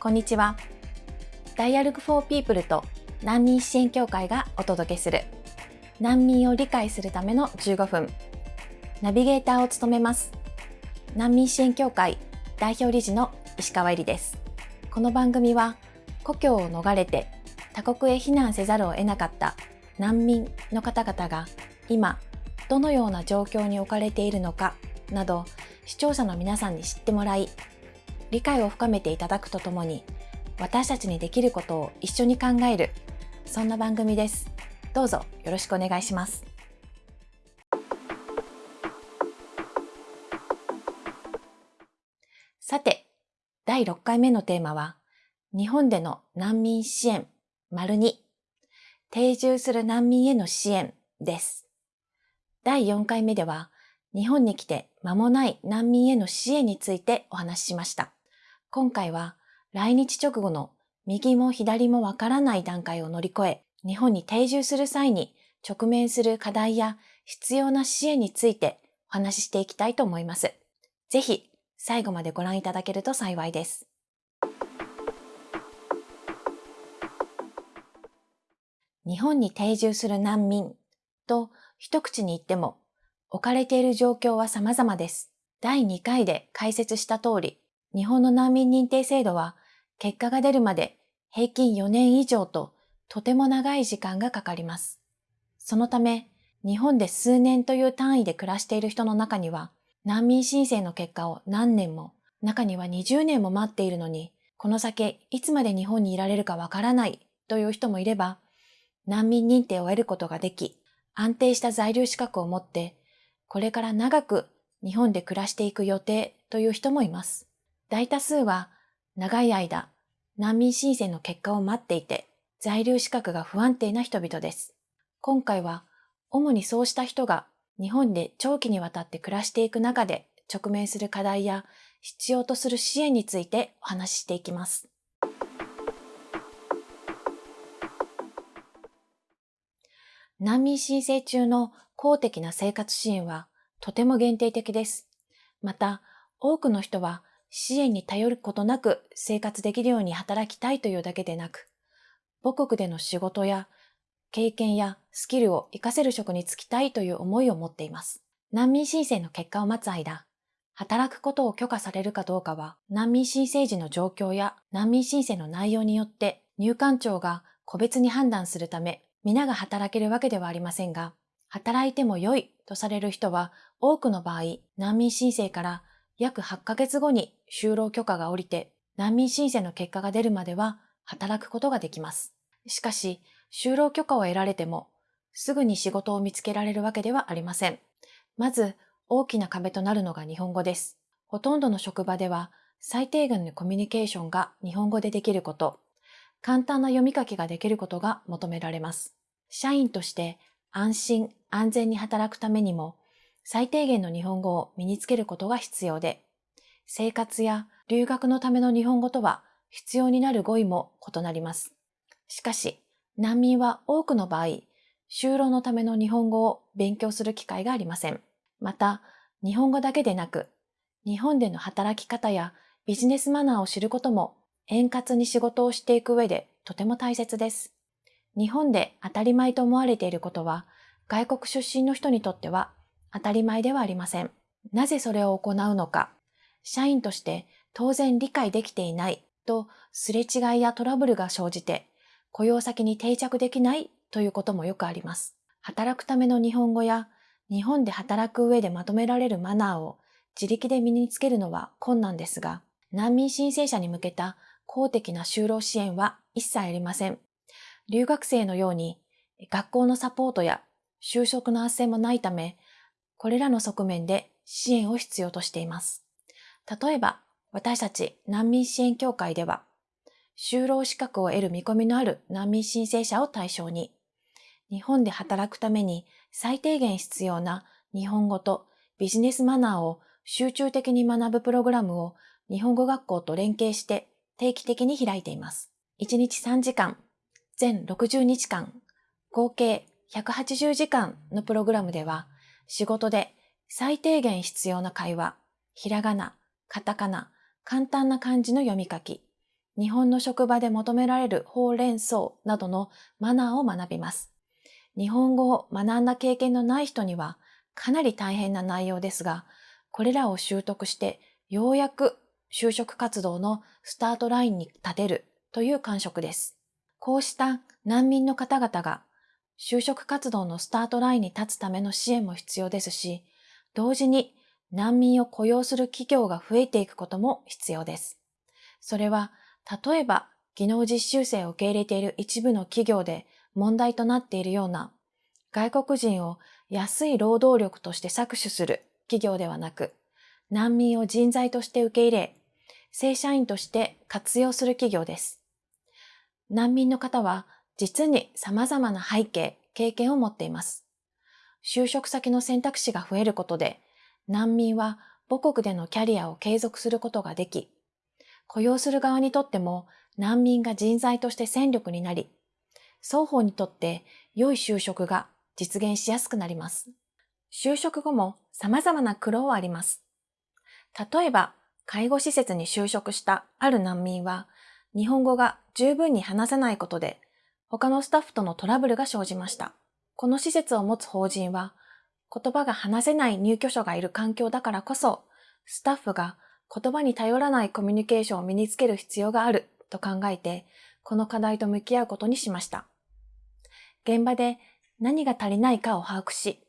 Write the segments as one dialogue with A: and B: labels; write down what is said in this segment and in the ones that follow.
A: こんにちは。Dialogue for People と難民支援協会がお届けする難民を理解するための15分。ナビゲーターを務めます。難民支援協会代表理事の石川恵里です。この番組は故郷を逃れて他国へ避難せざるを得なかった難民の方々が今どのような状況に置かれているのかなど視聴者の皆さんに知ってもらい理解を深めていただくとともに私たちにできることを一緒に考えるそんな番組です。どうぞよろしくお願いします。さて第6回目のテーマは日本での難民支援丸2定住する難民への支援です。第4回目では日本に来て間もない難民への支援についてお話ししました。今回は来日直後の右も左もわからない段階を乗り越え、日本に定住する際に直面する課題や必要な支援についてお話ししていきたいと思います。ぜひ最後までご覧いただけると幸いです。日本に定住する難民と一口に言っても置かれている状況は様々です。第2回で解説した通り、日本の難民認定制度は結果が出るまで平均4年以上ととても長い時間がかかります。そのため、日本で数年という単位で暮らしている人の中には、難民申請の結果を何年も、中には20年も待っているのに、この先いつまで日本にいられるかわからないという人もいれば、難民認定を得ることができ、安定した在留資格を持って、これから長く日本で暮らしていく予定という人もいます。大多数は長い間難民申請の結果を待っていて在留資格が不安定な人々です。今回は主にそうした人が日本で長期にわたって暮らしていく中で直面する課題や必要とする支援についてお話ししていきます。難民申請中の公的な生活支援はとても限定的です。また、多くの人は支援に頼ることなく生活できるように働きたいというだけでなく、母国での仕事や経験やスキルを活かせる職に就きたいという思いを持っています。難民申請の結果を待つ間、働くことを許可されるかどうかは、難民申請時の状況や難民申請の内容によって入管庁が個別に判断するため、皆が働けるわけではありませんが、働いても良いとされる人は多くの場合、難民申請から約8ヶ月後に就労許可が下りて難民申請の結果が出るまでは働くことができます。しかし、就労許可を得られても、すぐに仕事を見つけられるわけではありません。まず、大きな壁となるのが日本語です。ほとんどの職場では、最低限のコミュニケーションが日本語でできること、簡単な読み書きができることが求められます。社員として安心安全に働くためにも、最低限の日本語を身につけることが必要で、生活や留学のための日本語とは必要になる語彙も異なります。しかし、難民は多くの場合、就労のための日本語を勉強する機会がありません。また、日本語だけでなく、日本での働き方やビジネスマナーを知ることも円滑に仕事をしていく上でとても大切です。日本で当たり前と思われていることは、外国出身の人にとっては当たり前ではありません。なぜそれを行うのか、社員として当然理解できていないとすれ違いやトラブルが生じて、雇用先に定着できないということもよくあります。働くための日本語や日本で働く上でまとめられるマナーを自力で身につけるのは困難ですが、難民申請者に向けた公的な就労支援は一切ありません。留学生のように学校のサポートや就職の斡旋もないため、これらの側面で支援を必要としています。例えば、私たち難民支援協会では、就労資格を得る見込みのある難民申請者を対象に、日本で働くために最低限必要な日本語とビジネスマナーを集中的に学ぶプログラムを日本語学校と連携して定期的に開いています。1日3時間、全60日間、合計180時間のプログラムでは、仕事で最低限必要な会話、ひらがな、カタカナ、簡単な漢字の読み書き、日本の職場で求められるほうれん草などのマナーを学びます。日本語を学んだ経験のない人にはかなり大変な内容ですが、これらを習得してようやく就職活動のスタートラインに立てるという感触です。こうした難民の方々が就職活動のスタートラインに立つための支援も必要ですし、同時に難民を雇用する企業が増えていくことも必要です。それは、例えば技能実習生を受け入れている一部の企業で問題となっているような外国人を安い労働力として搾取する企業ではなく、難民を人材として受け入れ、正社員として活用する企業です。難民の方は実に様々な背景、経験を持っています。就職先の選択肢が増えることで、難民は母国でのキャリアを継続することができ、雇用する側にとっても難民が人材として戦力になり、双方にとって良い就職が実現しやすくなります。就職後も様々な苦労はあります。例えば、介護施設に就職したある難民は、日本語が十分に話せないことで、他のスタッフとのトラブルが生じました。この施設を持つ法人は、言葉が話せない入居者がいる環境だからこそ、スタッフが言葉に頼らないコミュニケーションを身につける必要があると考えて、この課題と向き合うことにしました。現場で何が足りないかを把握し、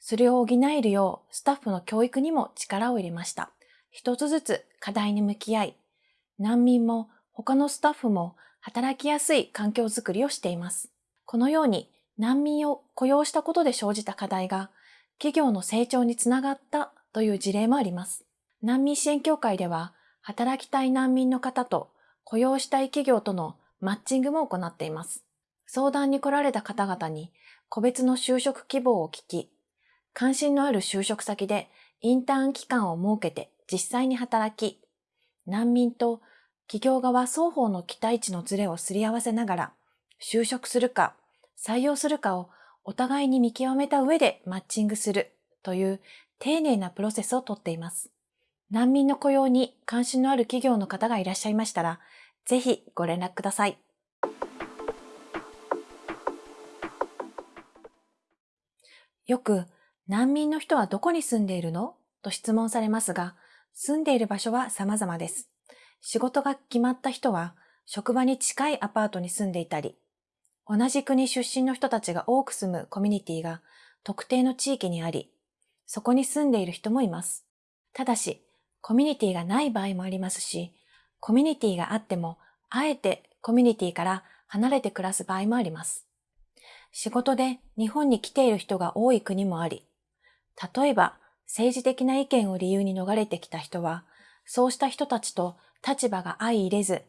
A: それを補えるようスタッフの教育にも力を入れました。一つずつ課題に向き合い、難民も他のスタッフも働きやすい環境づくりをしています。このように難民を雇用したことで生じた課題が企業の成長につながったという事例もあります。難民支援協会では働きたい難民の方と雇用したい企業とのマッチングも行っています。相談に来られた方々に個別の就職希望を聞き、関心のある就職先でインターン期間を設けて実際に働き、難民と企業側双方の期待値のズレをすり合わせながら、就職するか採用するかをお互いに見極めた上でマッチングするという丁寧なプロセスをとっています。難民の雇用に関心のある企業の方がいらっしゃいましたら、ぜひご連絡ください。よく、難民の人はどこに住んでいるの？と質問されますが、住んでいる場所は様々です。仕事が決まった人は、職場に近いアパートに住んでいたり、同じ国出身の人たちが多く住むコミュニティが特定の地域にあり、そこに住んでいる人もいます。ただし、コミュニティがない場合もありますし、コミュニティがあっても、あえてコミュニティから離れて暮らす場合もあります。仕事で日本に来ている人が多い国もあり、例えば政治的な意見を理由に逃れてきた人は、そうした人たちと立場が相入れず、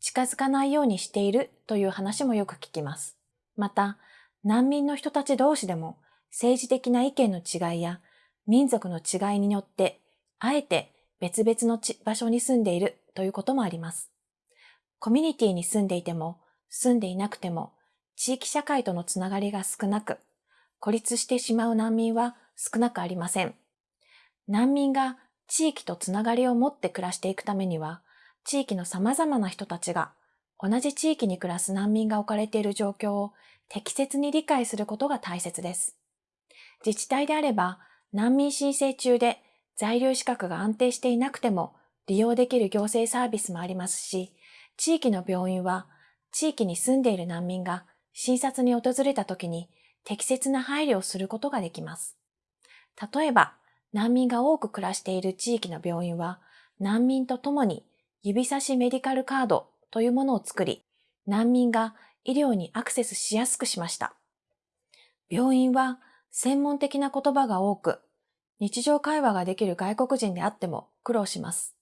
A: 近づかないようにしているという話もよく聞きます。また、難民の人たち同士でも政治的な意見の違いや民族の違いによって、あえて別々の場所に住んでいるということもあります。コミュニティに住んでいても、住んでいなくても、地域社会とのつながりが少なく、孤立してしまう難民は少なくありません。難民が地域とつながりを持って暮らしていくためには、地域の様々な人たちが同じ地域に暮らす難民が置かれている状況を適切に理解することが大切です。自治体であれば難民申請中で在留資格が安定していなくても利用できる行政サービスもありますし、地域の病院は地域に住んでいる難民が診察に訪れた時に適切な配慮をすることができます。例えば、難民が多く暮らしている地域の病院は難民と共に指差しメディカルカードというものを作り、難民が医療にアクセスしやすくしました。病院は専門的な言葉が多く、日常会話ができる外国人であっても苦労します。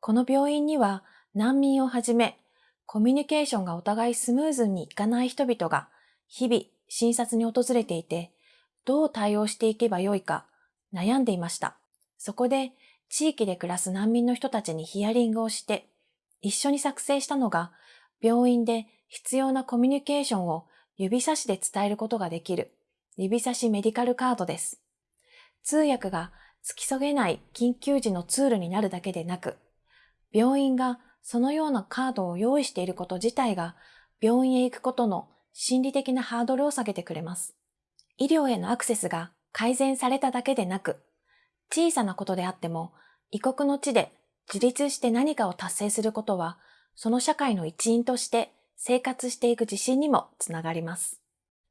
A: この病院には難民をはじめ、コミュニケーションがお互いスムーズにいかない人々が日々診察に訪れていて、どう対応していけばよいか悩んでいました。そこで地域で暮らす難民の人たちにヒアリングをして、一緒に作成したのが、病院で必要なコミュニケーションを指差しで伝えることができる指差しメディカルカードです。通訳が付き添えない緊急時のツールになるだけでなく、病院がそのようなカードを用意していること自体が病院へ行くことの心理的なハードルを下げてくれます。医療へのアクセスが改善されただけでなく、小さなことであっても異国の地で自立して何かを達成することは、その社会の一員として生活していく自信にもつながります。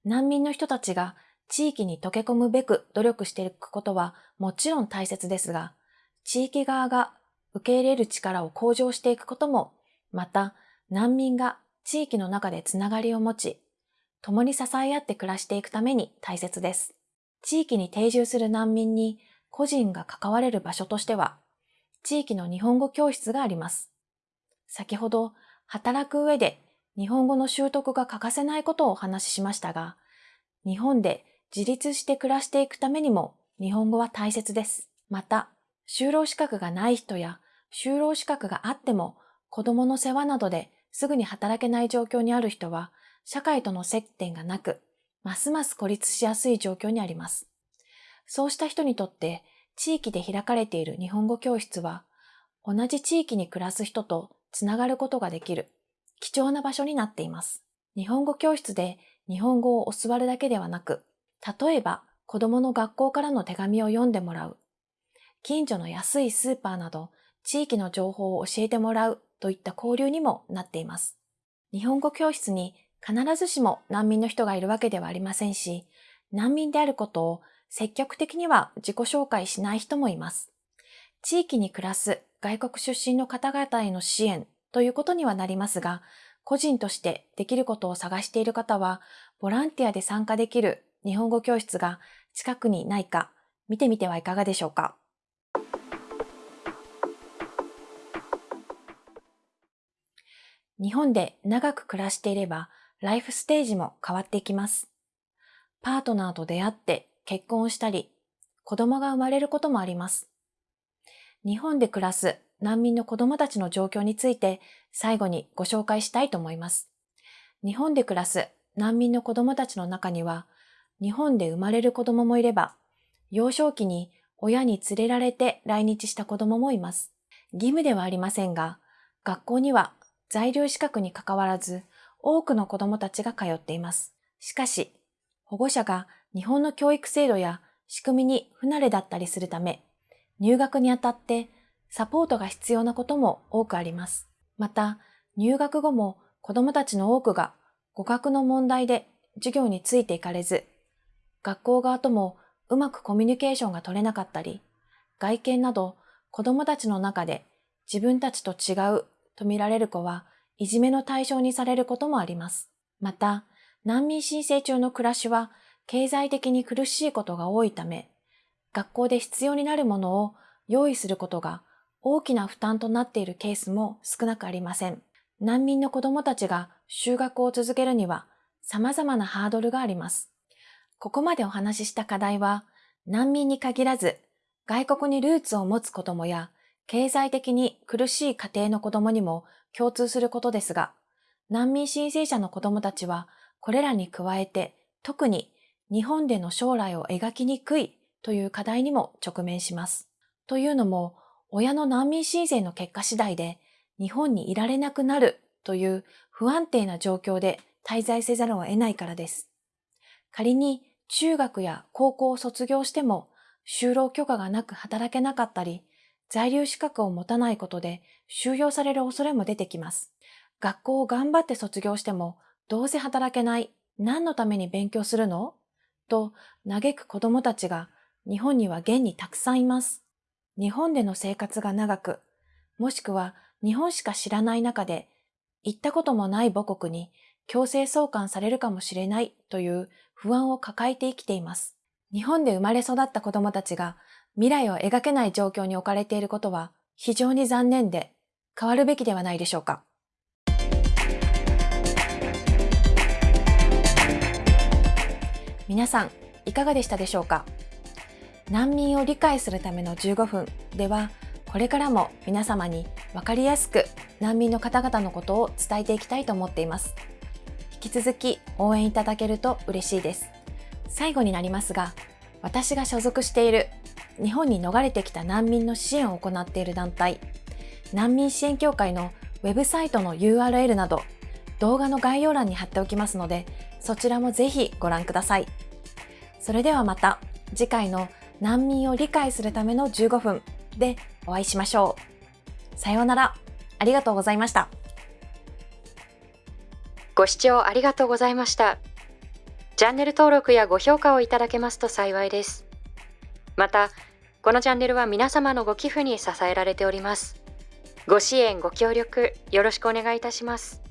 A: 難民の人たちが地域に溶け込むべく努力していくことはもちろん大切ですが、地域側が受け入れる力を向上していくことも、また難民が地域の中でつながりを持ち、共に支え合って暮らしていくために大切です。地域に定住する難民に個人が関われる場所としては、地域の日本語教室があります。先ほど、働く上で日本語の習得が欠かせないことをお話ししましたが、日本で自立して暮らしていくためにも日本語は大切です。また、就労資格がない人や就労資格があっても子供の世話などですぐに働けない状況にある人は社会との接点がなく、ますます孤立しやすい状況にあります。そうした人にとって地域で開かれている日本語教室は同じ地域に暮らす人とつながることができる貴重な場所になっています。日本語教室で日本語を教わるだけではなく、例えば子供の学校からの手紙を読んでもらう、近所の安いスーパーなど地域の情報を教えてもらうといった交流にもなっています。日本語教室に必ずしも難民の人がいるわけではありませんし、難民であることを積極的には自己紹介しない人もいます。地域に暮らす外国出身の方々への支援ということにはなりますが、個人としてできることを探している方は、ボランティアで参加できる日本語教室が近くにないか見てみてはいかがでしょうか。日本で長く暮らしていれば、ライフステージも変わっていきます。パートナーと出会って結婚したり、子供が生まれることもあります。日本で暮らす難民の子供たちの状況について最後にご紹介したいと思います。日本で暮らす難民の子供たちの中には、日本で生まれる子供もいれば、幼少期に親に連れられて来日した子供もいます。義務ではありませんが、学校には在留資格に関わらず多くの子供たちが通っています。しかし、保護者が日本の教育制度や仕組みに不慣れだったりするため、入学にあたってサポートが必要なことも多くあります。また、入学後も子供たちの多くが語学の問題で授業についていかれず、学校側ともうまくコミュニケーションが取れなかったり、外見など子供たちの中で自分たちと違うと見られる子はいじめの対象にされることもあります。また、難民申請中の暮らしは経済的に苦しいことが多いため、学校で必要になるものを用意することが大きな負担となっているケースも少なくありません。難民の子供たちが就学を続けるには様々なハードルがあります。ここまでお話しした課題は、難民に限らず、外国にルーツを持つ子供や、経済的に苦しい家庭の子供にも共通することですが、難民申請者の子供たちは、これらに加えて、特に日本での将来を描きにくいという課題にも直面します。というのも、親の難民申請の結果次第で日本にいられなくなるという不安定な状況で滞在せざるを得ないからです。仮に中学や高校を卒業しても就労許可がなく働けなかったり、在留資格を持たないことで収容される恐れも出てきます。学校を頑張って卒業してもどうせ働けない、何のために勉強するの？と嘆く子供たちが日本には現にたくさんいます。日本での生活が長く、もしくは日本しか知らない中で、行ったこともない母国に強制送還されるかもしれないという不安を抱えて生きています。日本で生まれ育った子供たちが未来を描けない状況に置かれていることは非常に残念で変わるべきではないでしょうか。皆さん、いかがでしたでしょうか？難民を理解するための15分では、これからも皆様に分かりやすく難民の方々のことを伝えていきたいと思っています。引き続き応援いただけると嬉しいです。最後になりますが、私が所属している日本に逃れてきた難民の支援を行っている団体、難民支援協会のウェブサイトの URL など動画の概要欄に貼っておきますので、そちらもぜひご覧ください。それではまた次回の難民を理解するための15分でお会いしましょう。さようなら。ありがとうございました。
B: ご視聴ありがとうございました。チャンネル登録やご評価をいただけますと幸いです。また、このチャンネルは皆様のご寄付に支えられております。ご支援、ご協力、よろしくお願いいたします。